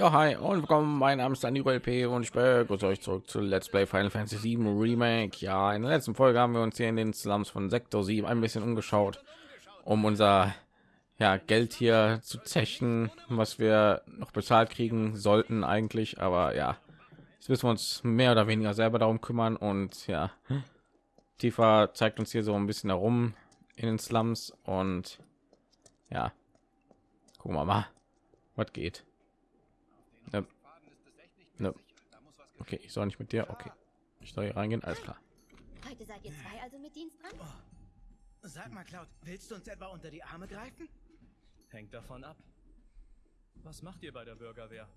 Ja, hi und willkommen. Mein Name ist Dani LP und ich begrüße euch zurück zu Let's Play Final Fantasy 7 Remake. Ja, in der letzten Folge haben wir uns hier in den Slums von Sektor 7 ein bisschen umgeschaut, um unser ja, Geld hier zu zechen, was wir noch bezahlt kriegen sollten eigentlich. Aber ja, jetzt müssen wir uns mehr oder weniger selber darum kümmern und ja, Tifa zeigt uns hier so ein bisschen herum in den Slums und ja, gucken wir mal, was geht. Ne. Ne. Okay, ich soll nicht mit dir. Okay, ich soll hier reingehen. Alles klar. Heute seid ihr zwei also mit Dienst dran? Sag mal, Cloud, willst du uns etwa unter die Arme greifen? Hängt davon ab. Was macht ihr bei der Bürgerwehr?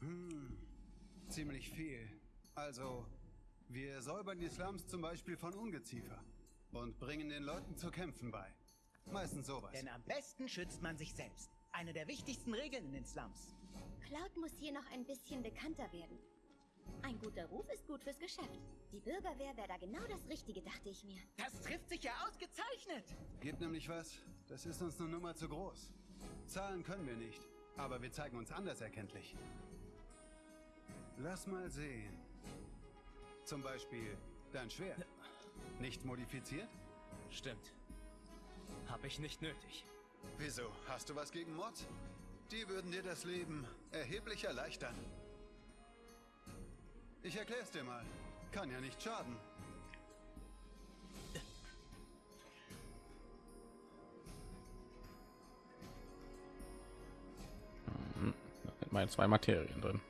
Hm, ziemlich viel. Also, wir säubern die Slums zum Beispiel von Ungeziefer und bringen den Leuten zu kämpfen bei. Meistens sowas. Denn am besten schützt man sich selbst. Eine der wichtigsten Regeln in den Slums. Cloud muss hier noch ein bisschen bekannter werden. Ein guter Ruf ist gut fürs Geschäft. Die Bürgerwehr wäre da genau das Richtige, dachte ich mir. Das trifft sich ja ausgezeichnet. Gibt nämlich was, das ist uns eine Nummer zu groß. Zahlen können wir nicht, aber wir zeigen uns anders erkenntlich. Lass mal sehen. Zum Beispiel dein Schwert. Nicht modifiziert? Stimmt. Hab ich nicht nötig. Wieso? Hast du was gegen Mods? Die würden dir das Leben erheblich erleichtern. Ich erklär's dir mal. Kann ja nicht schaden. Mit meinen zwei Materien drin.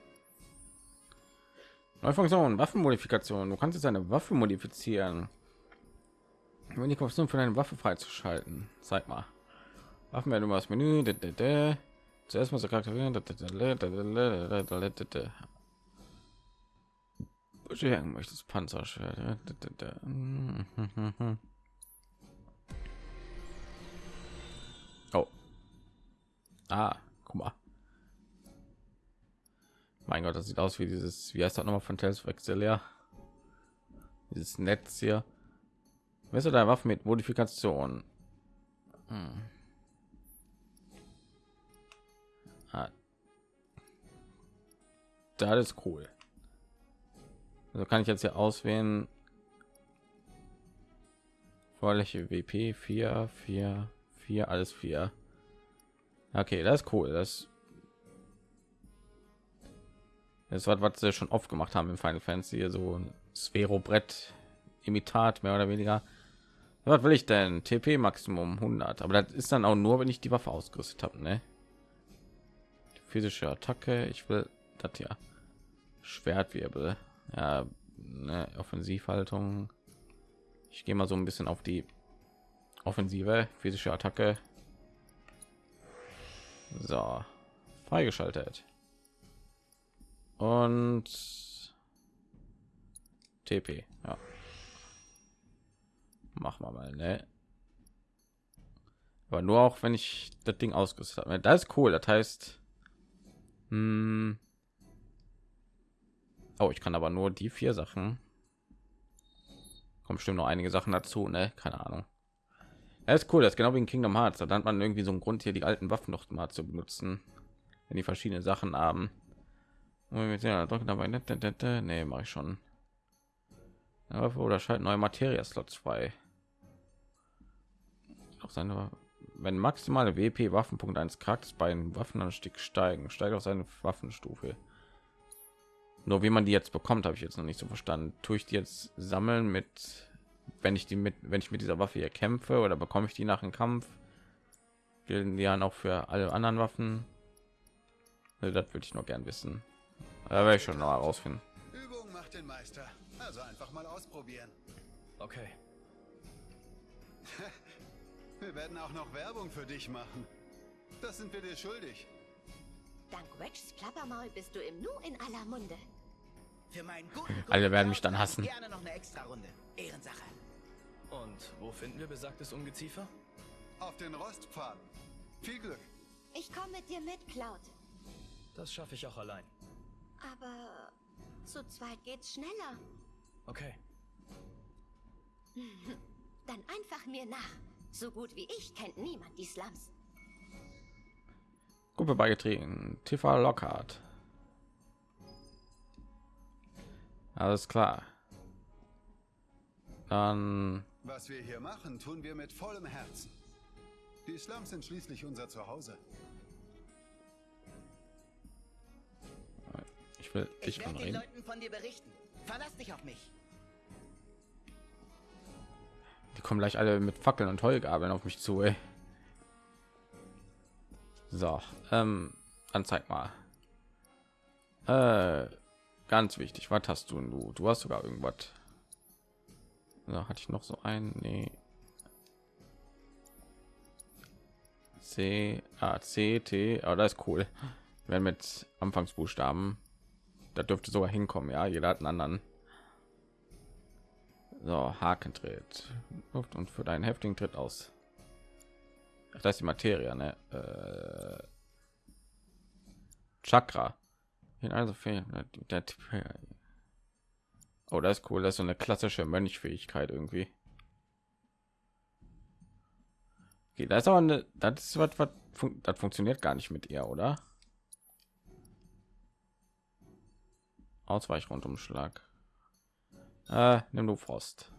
Neue Funktion, Waffenmodifikation. Du kannst jetzt eine Waffe modifizieren. Wenn die Funktion für deine Waffe freizuschalten. Zeig mal. Waffen werden über das Menü. Zuerst mal so charakterieren. Bescheren möchtest Panzerschwert. Oh. Ah, guck mal. Mein Gott, das sieht aus wie dieses, wie heißt das nochmal von Tales of Excelia? Dieses Netz hier. Messer der Waffen mit Modifikation. Hm. Das ist cool. Also kann ich jetzt hier auswählen. Vorläche WP 4, 4, 4, alles 4. Okay, das ist cool. Das das war was sie schon oft gemacht haben im Final Fantasy, so ein Sphero Brett Imitat mehr oder weniger. Was will ich denn? TP Maximum 100, aber das ist dann auch nur, wenn ich die Waffe ausgerüstet habe, ne? Physische Attacke, ich will das ja. Schwertwirbel, ja, ne, Offensivhaltung. Ich gehe mal so ein bisschen auf die Offensive, physische Attacke. So, freigeschaltet und TP. Ja. Machen wir mal, ne? Aber nur auch, wenn ich das Ding ausgerüstet habe. Das ist cool. Das heißt, hm oh, ich kann aber nur die vier Sachen. Kommt bestimmt noch einige Sachen dazu, ne? Keine Ahnung. Das ist cool. Das ist genau wie in Kingdom Hearts. Da hat man irgendwie so einen Grund, hier die alten Waffen noch mal zu benutzen, wenn die verschiedene Sachen haben. Ja, dabei. Nee, mache ich schon. Oder schalten neue Materia-Slots frei. Auch seine, wenn maximale WP Waffenpunkt eines Charakters bei einem Waffenanstieg steigen, steigt auch seine Waffenstufe. Nur wie man die jetzt bekommt, habe ich jetzt noch nicht so verstanden. Tue ich die jetzt sammeln mit, wenn ich die mit, wenn ich mit dieser Waffe hier kämpfe, oder bekomme ich die nach dem Kampf? Gelten die dann auch für alle anderen Waffen? Das würde ich noch gern wissen. Da werde ich schon noch herausfinden. Übung macht den Meister. Also einfach mal ausprobieren. Okay. wir werden auch noch Werbung für dich machen. Das sind wir dir schuldig. Dank Wedges Plappermaul bist du im Nu in aller Munde. Für meinen guten Alle werden mich dann hassen. Gerne noch eine extra Runde. Ehrensache. Und wo finden wir besagtes Ungeziefer? Auf den Rostpfaden. Viel Glück. Ich komme mit dir mit, Cloud. Das schaffe ich auch allein. Aber zu zweit geht's schneller. Okay. Dann einfach mir nach. So gut wie ich kennt niemand die Slums. Gruppe beigetreten. TV Lockhart. Alles klar. Dann. Was wir hier machen, tun wir mit vollem Herzen. Die Slums sind schließlich unser Zuhause. Ich will, ich, ich kann reden. Leuten von dir berichten. Verlass dich auf mich. Die kommen gleich alle mit Fackeln und Heugabeln auf mich zu. Ey. So, ähm, dann zeig mal. Äh, ganz wichtig. Was hast du? Du, du hast sogar irgendwas. Da hatte ich noch so ein. Nee. C, A, C, T. Aber das ist cool. Wenn mit Anfangsbuchstaben. Da dürfte sogar hinkommen. Ja, jeder hat einen anderen. So, Haken tritt. Und für deinen heftigen Tritt aus. Ach, das ist die Materie, ne? Äh, Chakra. In also Oh, das ist cool. Das ist so eine klassische Mönchfähigkeit irgendwie. Okay, das ist aber eine, das ist was, was fun das funktioniert gar nicht mit ihr, oder? Ausweichrundumschlag. Äh, nimm du Frost.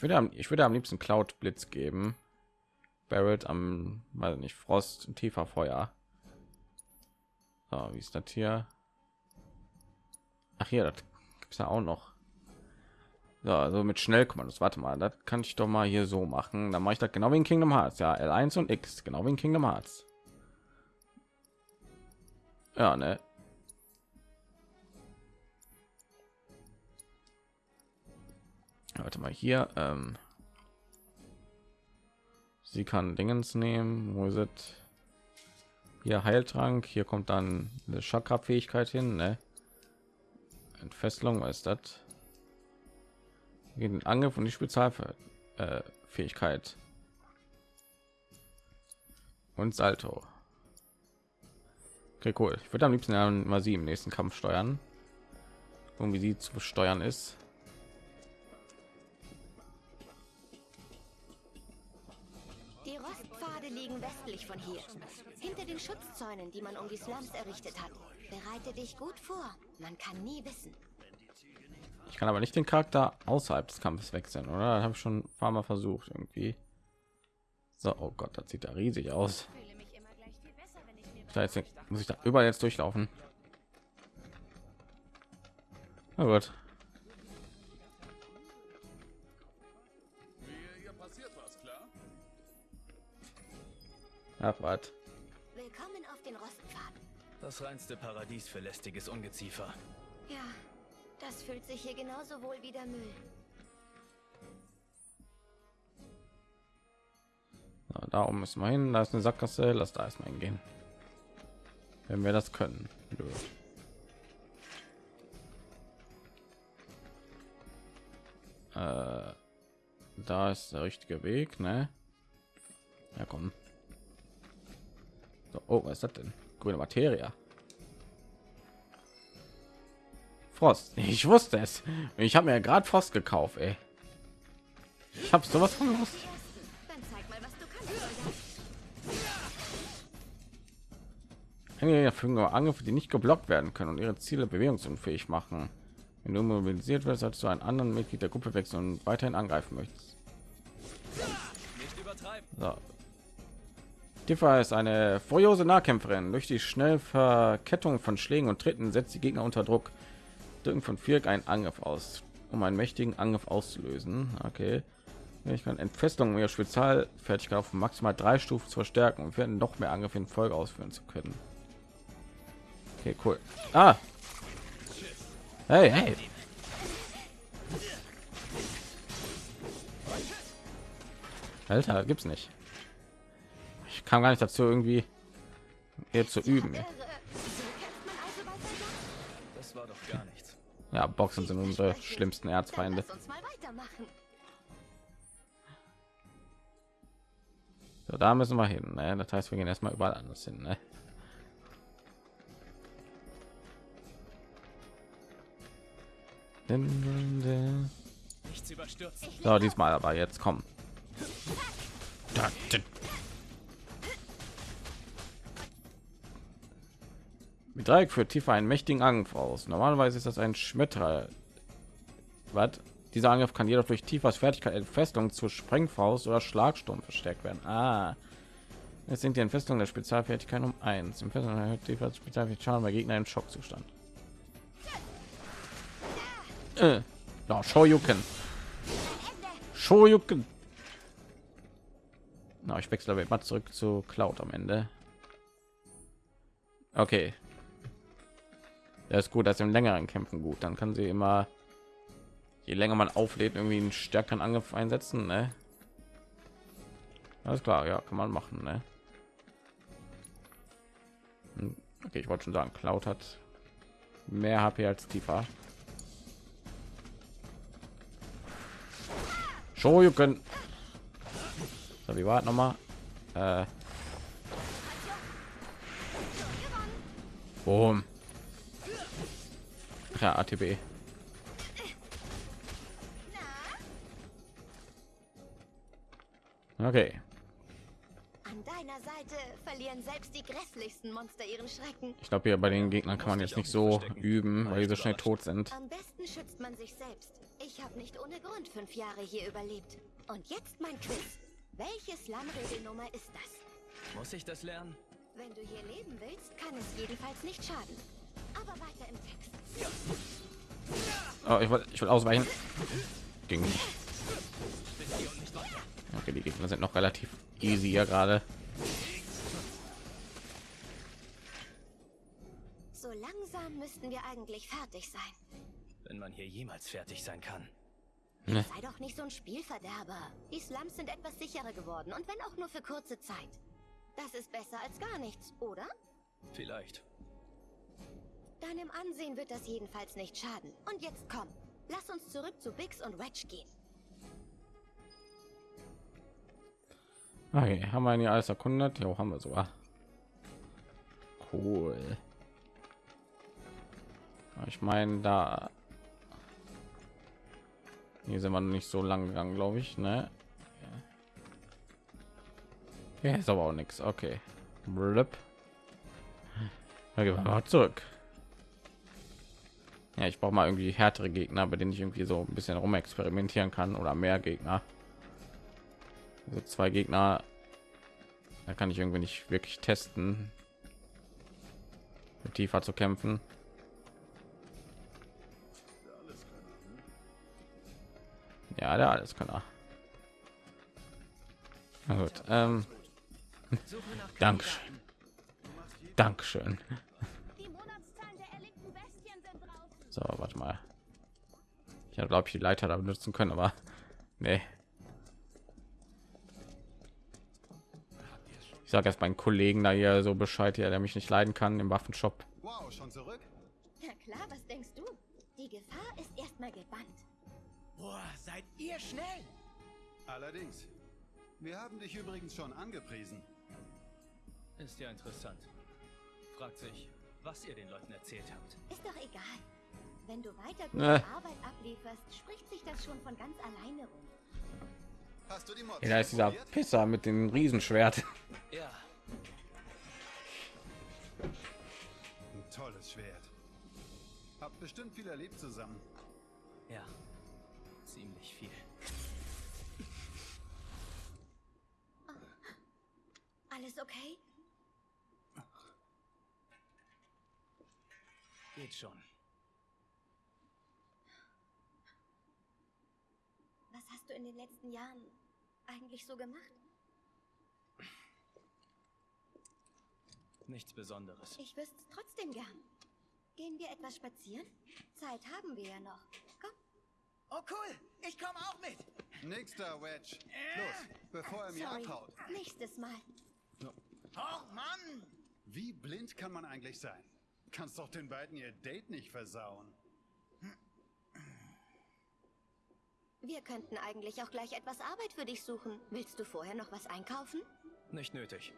Ich würde ich würde am liebsten Cloud Blitz geben. Barrett am, weiß nicht, Frost tiefer Feuer. So, wie ist das hier? Ach hier, das gibt's ja auch noch. So, also mit Schnellkommandos. Warte mal, das kann ich doch mal hier so machen. Dann mache ich das genau wie in Kingdom Hearts. Ja, L1 und X, genau wie in Kingdom Hearts. Ja, ne? Warte mal hier. Ähm sie kann Dingens nehmen. Wo ist? Hier Heiltrank. Hier kommt dann eine Chakra-Fähigkeit hin. Ne? Entfesselung, was ist das? Den Angriff und die Spezialfähigkeit. Äh, Fähigkeit. und Salto. Okay, cool. Ich würde am liebsten mal sie im nächsten Kampf steuern. Und wie sie zu steuern ist. Von hier. Hinter den Schutzzäunen, die man um die Slums errichtet hat. Bereite dich gut vor. Man kann nie wissen. Ich kann aber nicht den Charakter außerhalb des Kampfes wechseln, oder? Das habe ich schon ein paar Mal versucht irgendwie. So, oh Gott, das sieht da riesig aus. Fühle mich immer gleich viel besser, wenn ich mir Da jetzt muss ich da überall jetzt durchlaufen. Na gut. Ja, was? Willkommen auf den Rostpfad. Das reinste Paradies für lästiges Ungeziefer. Ja, das fühlt sich hier genauso wohl wie der Müll. So, da oben müssen wir hin. Da ist eine Sackgasse. Lass da erstmal hingehen. Wenn wir das können. Nö. Äh, da ist der richtige Weg, ne? Ja, komm. So, oh, was ist das denn? Grüne Materie. Frost. Ich wusste es. Ich habe mir gerade Frost gekauft, ey. Ich habe sowas von gewusst. Dann zeig mal, was du kannst. Soldat. Einige verfügen über Angriffe, die nicht geblockt werden können und ihre Ziele bewegungsunfähig machen. Wenn du mobilisiert wirst, solltest du einen anderen Mitglied der Gruppe wechseln und weiterhin angreifen möchtest. So. Tifa ist eine furiose Nahkämpferin. Durch die schnelle Verkettung von Schlägen und Tritten setzt die Gegner unter Druck. Drücken von Viereck einen Angriff aus, um einen mächtigen Angriff auszulösen. Okay. Ich kann Entfesselung ihrer Spezialfertigkeit auf maximal drei Stufen zu verstärken und werden noch mehr Angriffe in Folge ausführen zu können. Okay, cool. Ah. Hey, hey. Alter, gibt's nicht. Kam gar nicht dazu, irgendwie hier zu üben. Das war doch gar nichts. Ja, Boxen sind unsere schlimmsten Erzfeinde. So, da müssen wir hin. Ne? Das heißt, wir gehen erstmal überall anders hin. Ne? So, diesmal aber jetzt komm. Mit Dreieck führt Tifa einen mächtigen Angriff aus. Normalerweise ist das ein Schmetterer. Was? Dieser Angriff kann jedoch durch Tifas Fertigkeit Entfestung zur Sprengfaust oder Schlagsturm verstärkt werden. Ah. Es sind die Entfestung der Spezialfertigkeit um 1. Im Festung erhöht Tifas Spezialfertigkeit Schaden bei Gegner im Schockzustand. Äh. Ja, Shoryuken. Shoryuken. Na, ich wechsle aber mal zurück zu Cloud am Ende. Okay. Das ist gut, dass im längeren Kämpfen gut. Dann kann sie immer, je länger man auflädt, irgendwie einen stärkeren Angriff einsetzen. Ne? Alles klar, ja, kann man machen. Ne? Hm, okay, ich wollte schon sagen, Cloud hat mehr HP als Tifa. Shoryuken. So, wie war noch mal? Äh. Boom. Ja, ATB. Okay. An deiner Seite verlieren selbst die grässlichsten Monster ihren Schrecken. Ich glaube, hier bei den Gegnern kann man jetzt nicht so üben, weil die so schnell tot sind. Am besten schützt man sich selbst. Ich habe nicht ohne Grund fünf Jahre hier überlebt. Und jetzt mein Quiz. Welche Slum-Regelnummer ist das? Muss ich das lernen? Wenn du hier leben willst, kann es jedenfalls nicht schaden. Aber weiter im Text. Oh, ich wollte ich will ausweichen. Ging nicht. Okay, die Gegner sind noch relativ easy hier gerade. So langsam müssten wir eigentlich fertig sein. Wenn man hier jemals fertig sein kann. Ne. Sei doch nicht so ein Spielverderber. Die Slums sind etwas sicherer geworden und wenn auch nur für kurze Zeit. Das ist besser als gar nichts, oder? Vielleicht. Deinem Ansehen wird das jedenfalls nicht schaden. Und jetzt komm, lass uns zurück zu Bix und Wedge gehen. Okay, haben wir hier alles erkundet? Ja, haben wir sogar. Cool. Ich meine, da hier sind wir nicht so lang gegangen, glaube ich, ne? Ja, ist aber auch nichts. Okay. Blip. Gehen wir mal zurück. Ja, ich brauche mal irgendwie härtere Gegner, bei denen ich irgendwie so ein bisschen rum experimentieren kann oder mehr Gegner. Also zwei Gegner, da kann ich irgendwie nicht wirklich testen, tiefer zu kämpfen. Ja, der alles kann er. Na gut. Ähm, Dankeschön. Dankeschön. So, warte mal. Ich habe glaube ich die Leiter da benutzen können, aber nee. Ich sage erst meinen Kollegen da hier so Bescheid, hier, der mich nicht leiden kann im Waffenshop. Wow, schon zurück? Na klar, was denkst du? Die Gefahr ist erstmal gebannt. Boah, seid ihr schnell! Allerdings. Wir haben dich übrigens schon angepriesen. Ist ja interessant. Fragt sich, was ihr den Leuten erzählt habt. Ist doch egal. Wenn du weiter Äh. gute Arbeit ablieferst, spricht sich das schon von ganz alleine rum. Hast du die Mods Ja, da ist dieser? Pisser mit dem Riesenschwert. Ja, Ein tolles Schwert. Hab bestimmt viel erlebt zusammen. ja. Ziemlich viel. Alles okay? Geht schon. Was hast du in den letzten Jahren eigentlich so gemacht? Nichts Besonderes. Ich wüsste es trotzdem gern. Gehen wir etwas spazieren? Zeit haben wir ja noch. Komm. Oh cool, ich komme auch mit. Nächster Wedge. Los, bevor er mir Sorry. abhaut. Nächstes Mal. Oh Mann! Wie blind kann man eigentlich sein? Kannst doch den beiden ihr Date nicht versauen. Wir könnten eigentlich auch gleich etwas Arbeit für dich suchen. Willst du vorher noch was einkaufen? Nicht nötig.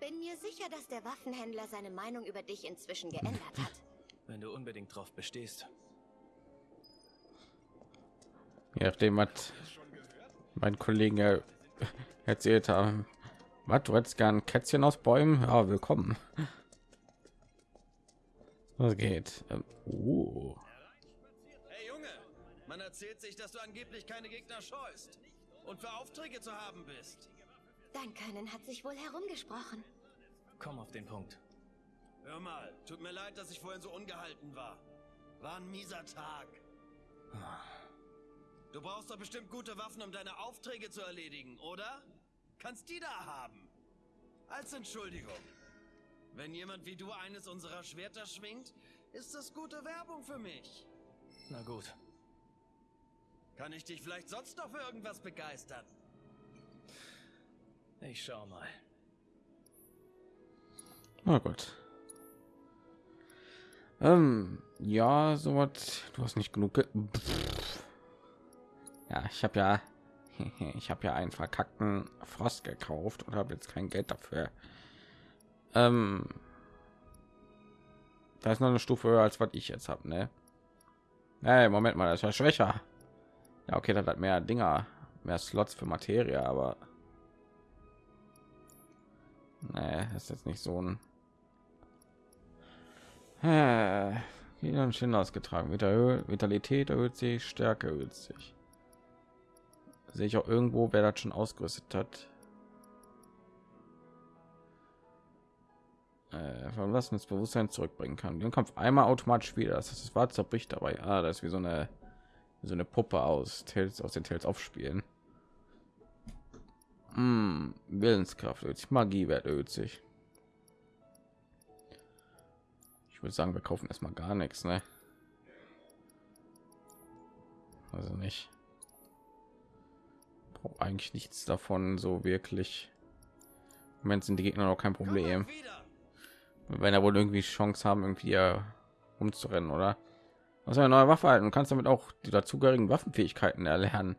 Bin mir sicher, dass der Waffenhändler seine Meinung über dich inzwischen geändert hat. Wenn du unbedingt drauf bestehst. Je nachdem, was mein Kollegen ja erzählt haben. Was, du hättest gern Kätzchen aus Bäumen? Ja, willkommen. Was geht? Ähm, uh. Man erzählt sich, dass du angeblich keine Gegner scheust und für Aufträge zu haben bist. Dein Können hat sich wohl herumgesprochen. Komm auf den Punkt. Hör mal, tut mir leid, dass ich vorhin so ungehalten war. War ein mieser Tag. Du brauchst doch bestimmt gute Waffen, um deine Aufträge zu erledigen, oder? Kannst die da haben. Als Entschuldigung. Wenn jemand wie du eines unserer Schwerter schwingt, ist das gute Werbung für mich. Na gut. Kann ich dich vielleicht sonst noch für irgendwas begeistern? Ich schau mal. Na gut. Ähm, ja, so was. Du hast nicht genug. Ge. Ja, ich habe ja, ich habe ja einen verkackten Frost gekauft und habe jetzt kein Geld dafür. Ähm, da ist noch eine Stufe höher als was ich jetzt habe, ne? Hey, Moment mal, das ja schwächer. Ja, okay, das hat mehr Dinger, mehr Slots für Materie, aber nee, das ist jetzt nicht so ein Wieder schön ausgetragen. Vita- Vitalität erhöht sich, Stärke erhöht sich. Sehe ich auch irgendwo, wer das schon ausgerüstet hat. Äh, verlassen das Bewusstsein zurückbringen kann. Den Kampf einmal automatisch wieder. Das heißt, es war zerbricht dabei. Ah, das ist wie so eine so eine Puppe aus Tales aus den Tales aufspielen. Hm, Willenskraft erhöht sich, Magiewert erhöht sich. Ich würde sagen, wir kaufen erstmal gar nichts, ne? Also nicht. Brauche eigentlich nichts davon so wirklich. Im Moment sind die Gegner noch kein Problem. Werden ja wohl irgendwie Chance haben, irgendwie umzurennen, oder? Was eine neue Waffe halten. Du kannst damit auch die dazugehörigen Waffenfähigkeiten erlernen.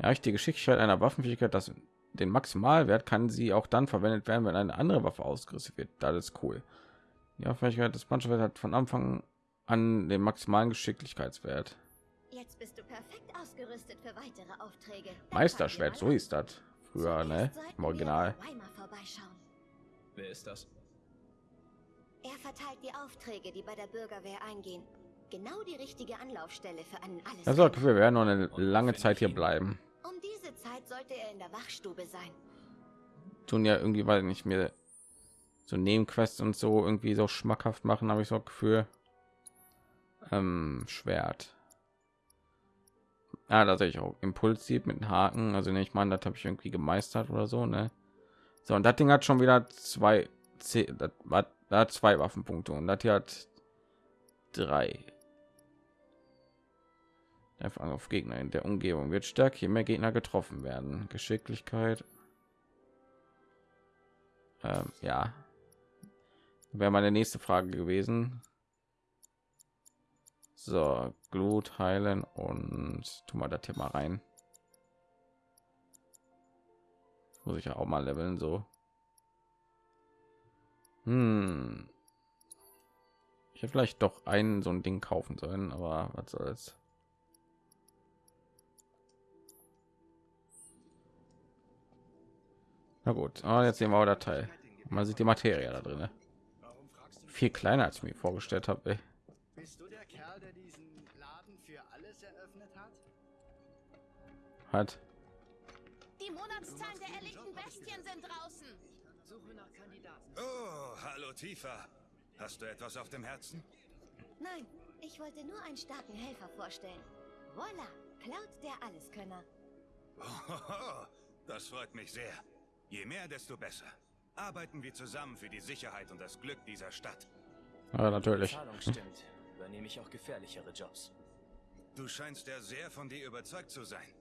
Ja, ich die Geschicklichkeit einer Waffenfähigkeit, das den Maximalwert kann sie auch dann verwendet werden, wenn eine andere Waffe ausgerüstet wird. Das ist cool. Die Waffenfähigkeit des Punchwert hat von Anfang an den maximalen Geschicklichkeitswert. Jetzt bist du perfekt ausgerüstet für weitere Aufträge. Meisterschwert, so hieß das früher, ne? Im Original. Wer ist das? Er verteilt die Aufträge, die bei der Bürgerwehr eingehen. Genau die richtige Anlaufstelle für einen alles. Das Gefühl, wir werden noch eine lange Zeit hier bleiben. Um diese Zeit sollte er in der Wachstube sein. tun ja irgendwie weil nicht mehr so Nebenquests und so irgendwie so schmackhaft machen, habe ich so Gefühl. Ähm, Schwert. Ja, da sehe ich auch Impulsiv mit einem Haken. Also ne, ich meine, das habe ich irgendwie gemeistert oder so, ne? So und das Ding hat schon wieder zwei, zehn- das war da hat zwei Waffenpunkte und das hier hat drei. Einfach auf Gegner in der Umgebung wird stärker, je mehr Gegner getroffen werden. Geschicklichkeit ähm, ja. Wäre meine nächste Frage gewesen. So, Glut heilen und tu mal das mal rein. Muss ich ja auch mal leveln so. Hm. Ich hätte vielleicht doch ein so ein Ding kaufen sollen, aber was soll's. Na gut, ah, jetzt sehen wir auch der Teil. Man sieht die Materie da drin. Viel kleiner als ich mir vorgestellt habe. Bist du der Kerl, der diesen Laden für alles eröffnet hat? Hat. Die Monatszahlen der erlegten Bestien sind draußen. Suche nach Kandidaten. Oh, hallo Tifa. Hast du etwas auf dem Herzen? Nein, ich wollte nur einen starken Helfer vorstellen. Voila, Cloud der Alleskönner. Hohoho, das freut mich sehr. Je mehr, desto besser. Arbeiten wir zusammen für die Sicherheit und das Glück dieser Stadt. Ja, natürlich. Zahlung stimmt. Übernehme ich auch gefährlichere Jobs. Du scheinst ja sehr von dir überzeugt zu sein.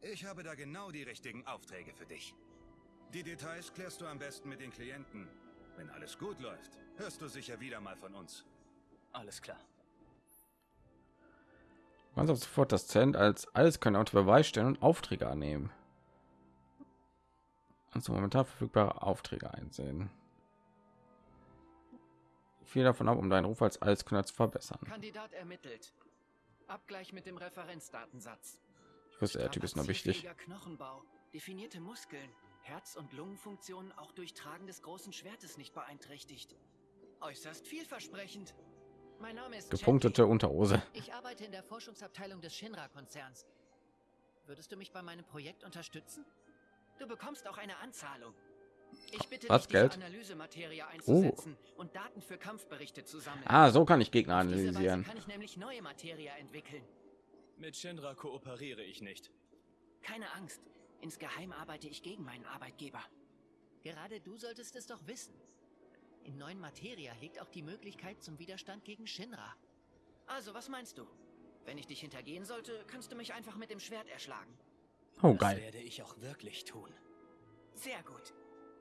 Ich habe da genau die richtigen Aufträge für dich. Die Details klärst du am besten mit den Klienten. Wenn alles gut läuft, hörst du sicher wieder mal von uns. Alles klar. Man soll sofort das Zent als alles können unter Beweis stellen und Aufträge annehmen. Also momentan verfügbare Aufträge einsehen. Viel davon ab, um deinen Ruf als Alleskönner zu verbessern. Kandidat ermittelt. Abgleich mit dem Referenzdatensatz. Ich wusste, der Typ ist noch wichtig. Knochenbau, definierte Muskeln, Herz- und Lungenfunktionen auch durch Tragen des großen Schwertes nicht beeinträchtigt. Äußerst vielversprechend. Mein Name ist gepunktete Unterhose. Ich arbeite in der Forschungsabteilung des Shinra-Konzerns. Würdest du mich bei meinem Projekt unterstützen? Du bekommst auch eine Anzahlung. Ich bitte Was, dich, Geld? Analysematerie einzusetzen und Daten für Kampfberichte zu sammeln. Ah, so kann ich Gegner analysieren. kann ich nämlich neue Materie entwickeln. Mit Shinra kooperiere ich nicht. Keine Angst. Insgeheim arbeite ich gegen meinen Arbeitgeber. Gerade du solltest es doch wissen. In neuen Materia liegt auch die Möglichkeit zum Widerstand gegen Shinra. Also, was meinst du? Wenn ich dich hintergehen sollte, kannst du mich einfach mit dem Schwert erschlagen. Oh, Das geil. werde ich auch wirklich tun. Sehr gut.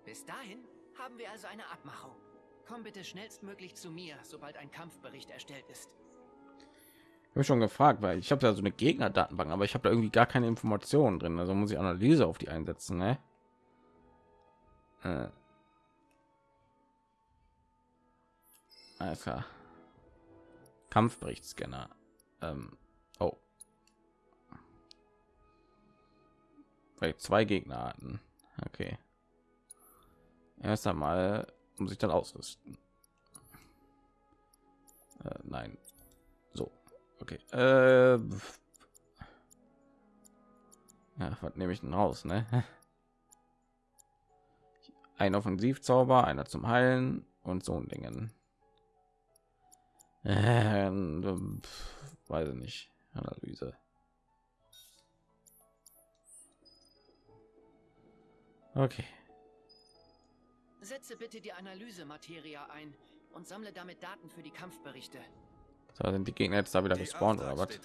Bis dahin haben wir also eine Abmachung. Komm bitte schnellstmöglich zu mir, sobald ein Kampfbericht erstellt ist. Ich habe schon gefragt, weil ich habe da so eine Gegnerdatenbank, aber ich habe da irgendwie gar keine Informationen drin. Also muss ich Analyse auf die einsetzen, ne? Äh. Alles klar. Kampfberichtsscanner. Ähm. Weil zwei Gegner hatten. Okay. Erst einmal muss ich dann ausrüsten. Äh, nein. So. Okay. Äh, ja, was nehme ich denn raus, ne? Ein Offensivzauber, einer zum Heilen und so ein Dingen. Äh, pf, weiß ich nicht. Analyse. Okay. Setze bitte die Analysematerie ein und sammle damit Daten für die Kampfberichte. So sind die Gegner jetzt da wieder Die gespawnt oder was?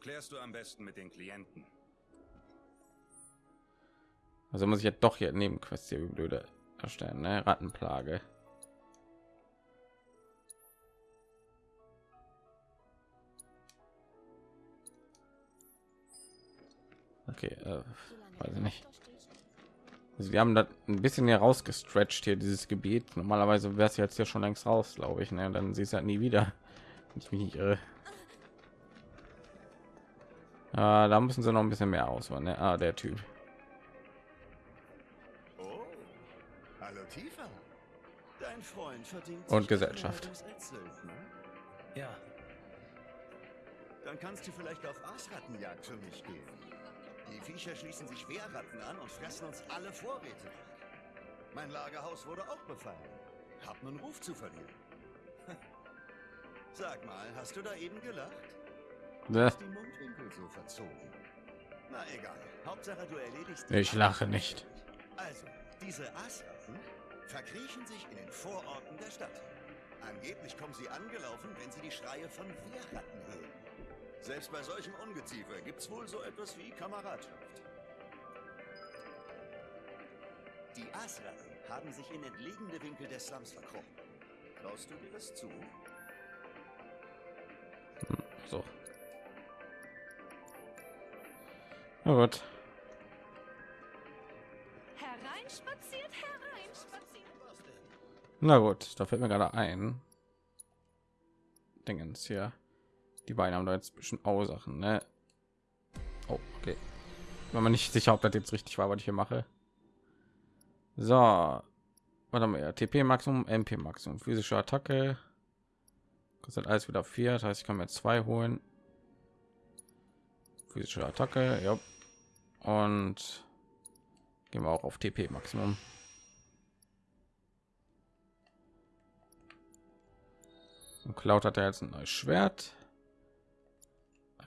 Klärst du am besten mit den Klienten. Also muss ich jetzt doch hier Nebenquests hier wie blöde erstellen, ne? Rattenplage. Okay, äh, weiß ich nicht. Also wir haben das ein bisschen hier rausgestretched hier dieses Gebiet. Normalerweise wäre es jetzt ja schon längst raus, glaube ich. Ne? Dann siehst du halt nie wieder. Wenn ich mich nicht irre. Ah, da müssen sie noch ein bisschen mehr ausholen. Ne? Ah, der Typ. Oh, hallo Tifa. Dein Freund verdient Und Gesellschaft. Söldner. Ja, Dann kannst du vielleicht auf Aasrattenjagd für mich gehen. Die Viecher schließen sich Wehrratten an und fressen uns alle Vorräte. Mein Lagerhaus wurde auch befallen. Hab nen Ruf zu verlieren. Sag mal, hast du da eben gelacht? Ne? Die Mundwinkel so verzogen. Na egal. Hauptsache du erledigst Ich lache nicht. Also, diese Aasratten verkriechen sich in den Vororten der Stadt. Angeblich kommen sie angelaufen, wenn sie die Schreie von Wehrratten hören. Selbst bei solchem Ungeziefer gibt's wohl so etwas wie Kameradschaft. Die Aasratten haben sich in entlegene Winkel des Slums verkrochen. Traust du dir das zu? So. Na gut. Hereinspaziert, hereinspaziert. Na gut, da fällt mir gerade ein. Dingens hier. Die beiden haben da jetzt ein bisschen Ursachen, ne? Oh, okay. Wenn man nicht sicher, ob das jetzt richtig war, was ich hier mache. So. Was haben wir? TP Maximum, MP Maximum, physische Attacke. Kostet alles wieder vier, das heißt, ich kann mir zwei holen. Physische Attacke, ja. Und gehen wir auch auf TP Maximum. Und Cloud hat er jetzt ein neues Schwert.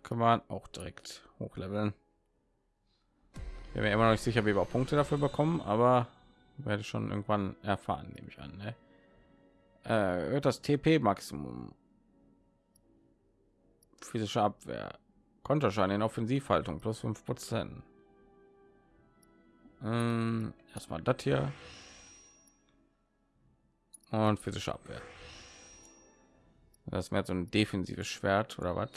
Können wir auch direkt hochleveln. Ich bin mir immer noch nicht sicher, wie wir Punkte dafür bekommen, aber werde schon irgendwann erfahren, nehme ich an. Ne? Äh, das TP Maximum. Physische Abwehr. Konterschein in Offensivhaltung plus 5 Prozent. Ähm, erstmal das hier. Und physische Abwehr. Das mehr so ein defensives Schwert oder was?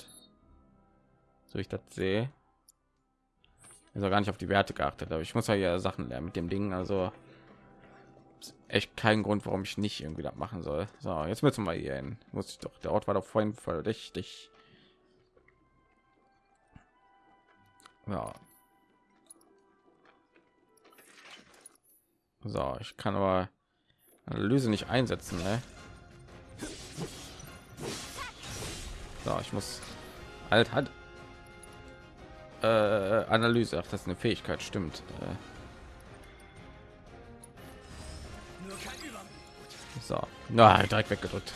So ich das sehe. Auch gar nicht auf die Werte geachtet, aber ich muss ja Sachen lernen mit dem Ding. Also echt kein Grund, warum ich nicht irgendwie das machen soll. So, jetzt müssen wir hier hin. Muss ich doch. Der Ort war doch vorhin verdächtig. Ja. So, ich kann aber Analyse nicht einsetzen, ne? So, ich muss halt halt äh, Analyse. Ach, das ist eine Fähigkeit, stimmt. Äh, so, na, direkt weggedrückt.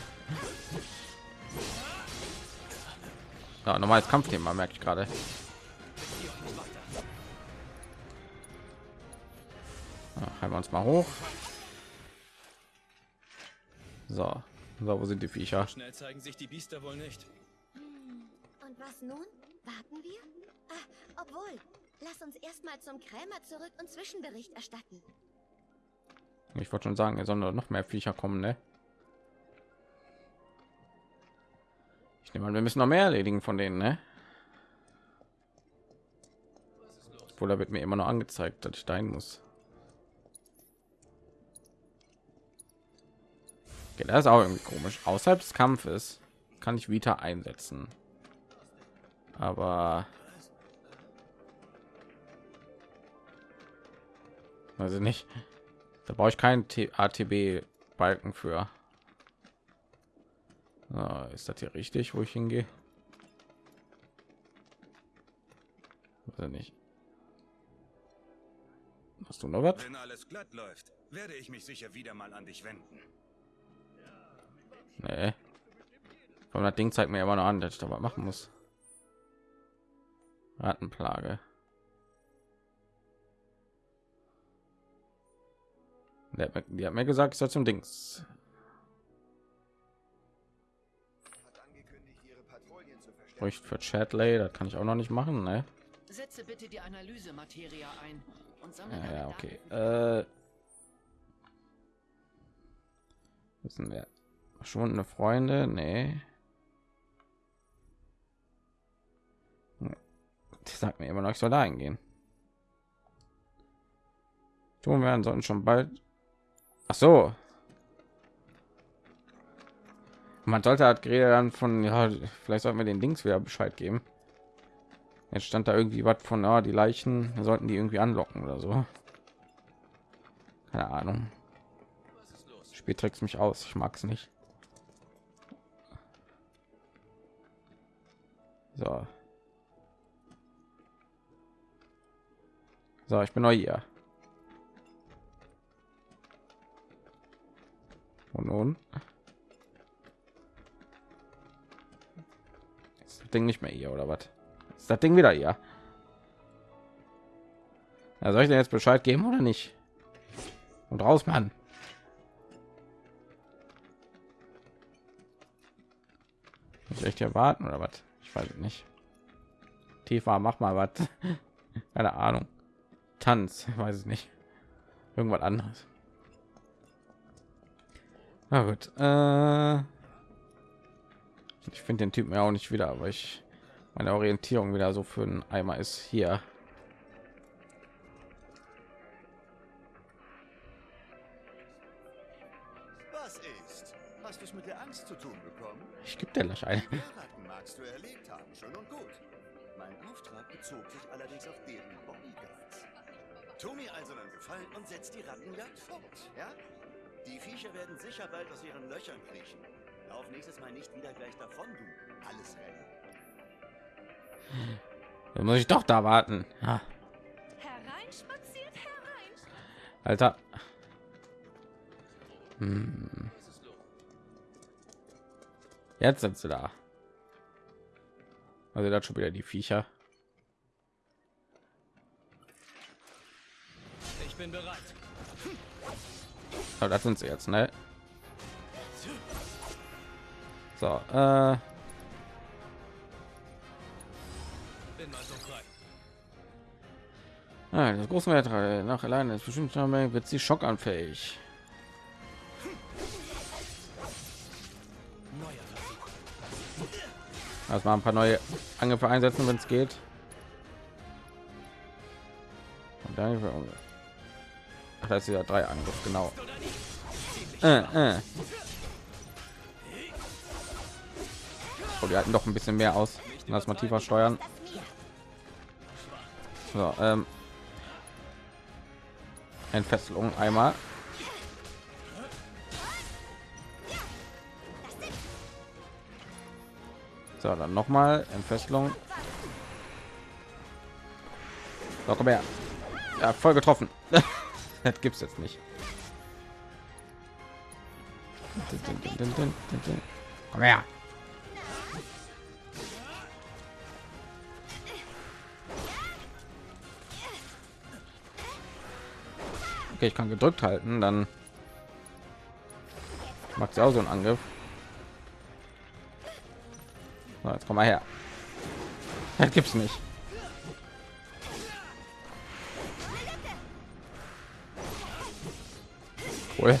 Ja, normales Kampfthema merke ich gerade. Halten wir uns mal hoch. So, so, wo sind die Viecher? Schnell zeigen sich die Biester wohl nicht. Und was nun? Warten wir? Ah, obwohl, lass uns erstmal zum Krämer zurück und Zwischenbericht erstatten. Ich wollte schon sagen, er soll noch mehr Viecher kommen, ne? Ich nehme an, wir müssen noch mehr erledigen von denen, ne? Obwohl, da wird mir immer noch angezeigt, dass ich dahin muss. Okay, das ist auch irgendwie komisch. Außerhalb des Kampfes kann ich Vita einsetzen. Aber also nicht. Da brauche ich keinen ATB Balken für. Ah, ist das hier richtig, wo ich hingehe? Weiß nicht. Hast du noch was? Wenn alles glatt läuft, werde ich mich sicher wieder mal an dich wenden. Nee. Von das Ding zeigt mir immer noch an, dass ich da was machen muss. Rattenplage. Die hat, mir, die hat mir gesagt, ich soll zum Dings. Bräuchte für Chatley, das kann ich auch noch nicht machen, ne? Setze bitte die Analysematerie ein und sammle Ja, ja, okay. Äh, wissen wir verschwundene Freunde? Nee. Die sagt mir immer noch, ich soll da hingehen. Tun werden sollten schon bald. Ach so. Man sollte hat Greta dann von ja, vielleicht sollten wir den Dings wieder Bescheid geben. Jetzt stand da irgendwie was von ja, die Leichen sollten die irgendwie anlocken oder so. Keine Ahnung. Spiel trickst mich aus. Ich mag es nicht. So. So, ich bin neu hier. Und nun? Ist das Ding nicht mehr hier oder was? Ist das Ding wieder hier? Ja, soll ich dir jetzt Bescheid geben oder nicht? Und raus, Mann. Muss ich echt hier warten oder was? Ich weiß nicht. Tiefer, mach mal was. Keine Ahnung. Tanz, weiß es nicht. Irgendwas anderes. Na gut. Äh ich finde den Typen ja auch nicht wieder, aber ich meine Orientierung wieder so für einen Eimer ist hier. Was ist? Hast du es mit der Angst zu tun bekommen? Ich gebe dir gleich ein. Magst du erlebt haben, schön und gut. Mein Auftrag bezog sich allerdings auf deren. Tu mir also einen Gefallen und setz die Rattenjagd fort, ja? Die Viecher werden sicher bald aus ihren Löchern kriechen. Lauf nächstes Mal nicht wieder gleich davon, du alles rennen. Dann muss ich doch da warten. Ah, Hereinspaziert herein. Alter. Hm. Jetzt sind sie da. Also das schon wieder die Viecher. Bin bereit. Aber das sind sie jetzt, ne? So, äh, ah, das große Wetter nach alleine ist bestimmt wird sie schockanfähig. Also mal ein paar neue Angriffe einsetzen, wenn es geht. Und dann Ach, das ist ja drei Angriff, genau. Äh, äh. Oh, wir halten doch ein bisschen mehr aus. Lass mal tiefer steuern. So, ähm. Entfesselung einmal. So, dann noch mal Entfesselung. So, komm her. Ja, voll getroffen. das gibt's jetzt nicht. Komm her. Okay, ich kann gedrückt halten, dann macht sie auch so einen Angriff. So, jetzt komm mal her. Das gibt's nicht. Cool.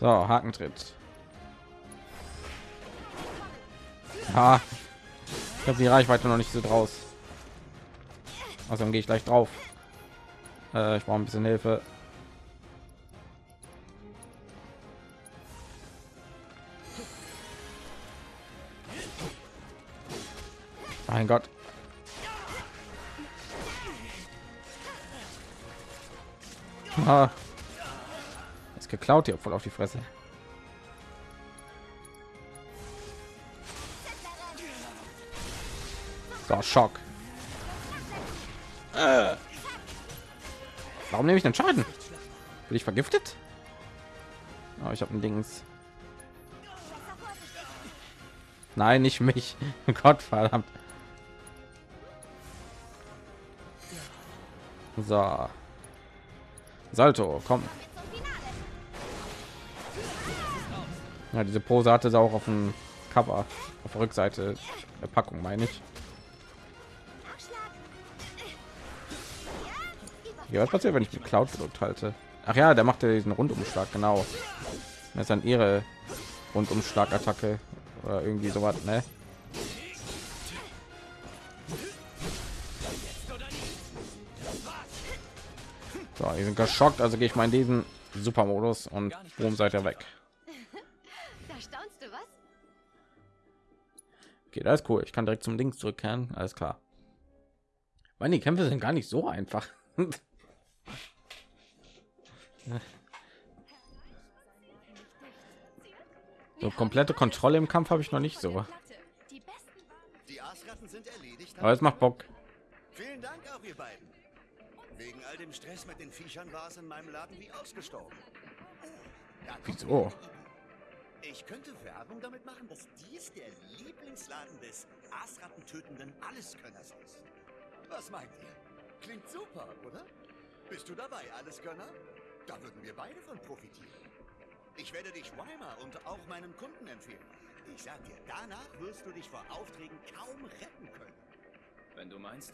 So, Hakentritt. Ah, ich habe die Reichweite noch nicht so draus. Außerdem gehe ich gleich drauf. Äh, ich brauche ein bisschen Hilfe. Mein Gott. Ah. Ist geklaut hier voll auf die Fresse. So, Schock. Warum nehme ich den Schaden? Bin ich vergiftet? Oh, ich habe ein Dings. Nein, nicht mich. Gott verdammt. So. Salto, komm. Ja, diese Pose hatte sie auch auf dem Cover, auf der Rückseite der Packung, meine ich. Ja, was passiert, wenn ich mit Cloud gedrückt halte? Ach ja, der macht ja diesen Rundumschlag, genau. Das ist dann ihre Rundumschlag-Attacke oder irgendwie sowas, ne? So, die sind geschockt, also gehe ich mal in diesen Supermodus und boom, seid ihr weg. Okay, das ist cool. Ich kann direkt zum Dings zurückkehren. Alles klar. Meine die Kämpfe sind gar nicht so einfach. so komplette Kontrolle im Kampf habe ich noch nicht so. Aber es macht Bock. Vielen Dank auch ihr beiden. Wegen all dem Stress mit den Viechern war es in meinem Laden wie ausgestorben. Da Wieso? Ich könnte Werbung damit machen, dass dies der Lieblingsladen des Aasratten tötenden Alleskönners ist. Was meint ihr? Klingt super, oder? Bist du dabei, Alleskönner? Da würden wir beide von profitieren. Ich werde dich Weimar und auch meinen Kunden empfehlen. Ich sag dir, danach wirst du dich vor Aufträgen kaum retten können. Wenn du meinst.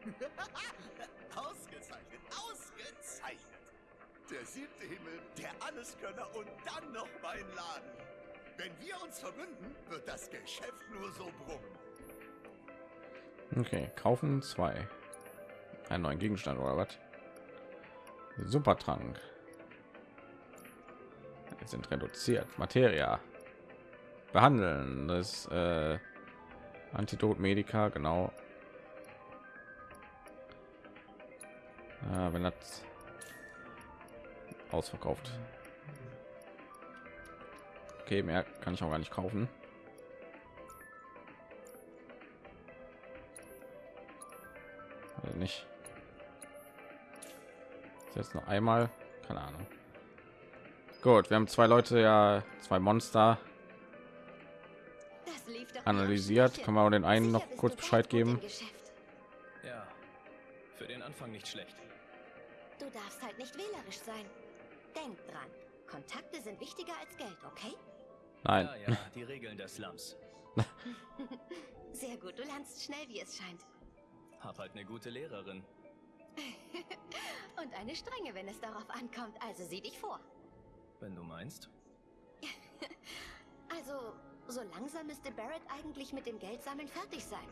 ausgezeichnet, ausgezeichnet. Der siebte Himmel, der Alleskönner und dann noch mein Laden. Wenn wir uns verbünden, wird das Geschäft nur so brummen. Okay, kaufen zwei. Einen neuen Gegenstand oder was? Supertrank. Jetzt sind reduziert. Materia. Behandeln. Das äh, Antidot Medica, genau. Äh, wenn das ausverkauft. Okay, mehr kann ich auch gar nicht kaufen. Also nicht. Ist Jetzt noch einmal, keine Ahnung. Gut, wir haben zwei Leute, ja, zwei Monster analysiert. Kann man auch den einen noch kurz Bescheid geben? Ja, für den Anfang nicht schlecht. Du darfst halt nicht wählerisch sein. Denk dran. Kontakte sind wichtiger als Geld, okay? Nein. Ja, ja, die Regeln des Slums. Sehr gut, du lernst schnell, wie es scheint. Hab halt eine gute Lehrerin. Und eine strenge, wenn es darauf ankommt. Also sieh dich vor. Wenn du meinst. Also, so langsam müsste Barrett eigentlich mit dem Geldsammeln fertig sein.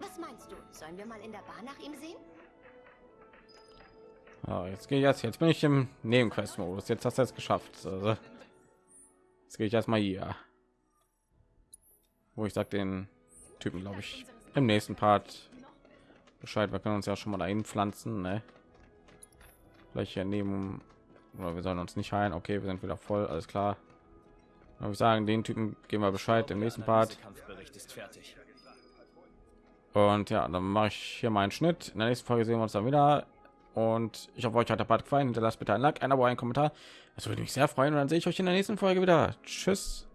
Was meinst du? Sollen wir mal in der Bar nach ihm sehen? Ja, jetzt gehe ich jetzt. Jetzt bin ich im Nebenquest-Modus. Jetzt hast du es geschafft. Also, jetzt gehe ich erstmal hier, wo ich sag den Typen, glaube ich, im nächsten Part Bescheid. Wir können uns ja schon mal dahin pflanzen, ne? Vielleicht hier neben oder wir sollen uns nicht heilen. Okay, wir sind wieder voll. Alles klar. Würde ich sagen, den Typen geben wir Bescheid im nächsten Part. Und ja, dann mache ich hier meinen Schnitt. In der nächsten Folge sehen wir uns dann wieder. Und ich hoffe, euch hat der Part gefallen. Hinterlasst bitte ein Like, ein Abo, einen Kommentar. Das würde mich sehr freuen. Und dann sehe ich euch in der nächsten Folge wieder. Tschüss.